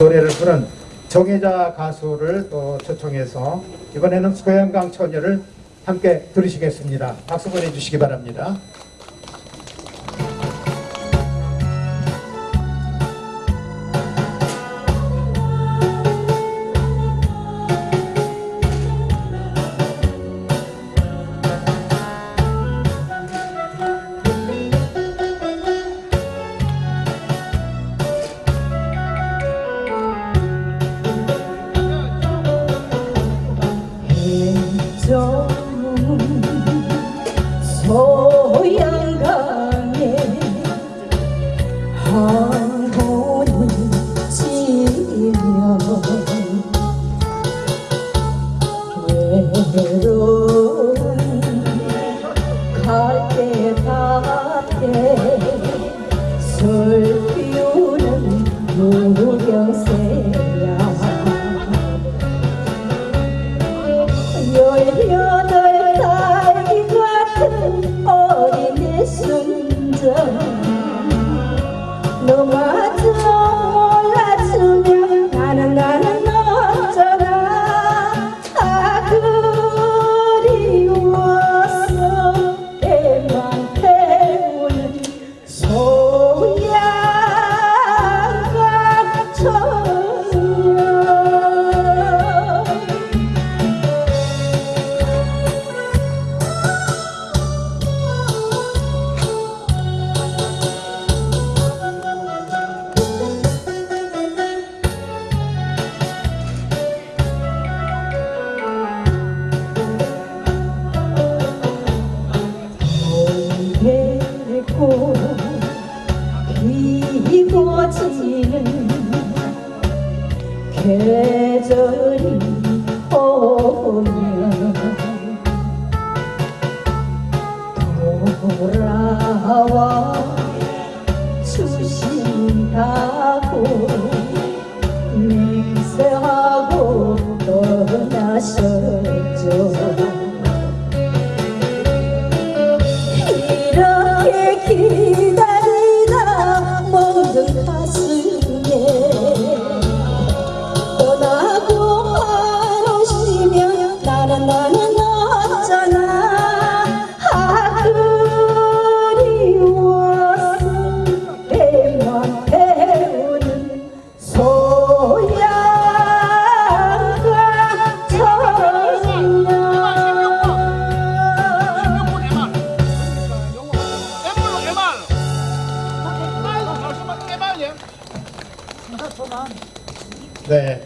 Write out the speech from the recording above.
노래를 부른 정혜자 가수를 또 초청해서 이번에는 소양강 처녀를 함께 들으시겠습니다. 박수 보내주시기 바랍니다. 좀 소양강에 한번은 지면 외로운 갈대 밭에 슬피우는 무경새 고 이고지는 계절이 오면 돌아와 주신다고 맹세하고 떠나셨 기다리다 멍든 가슴에 떠나고 하루시면 나는 나는 어쩌나 네,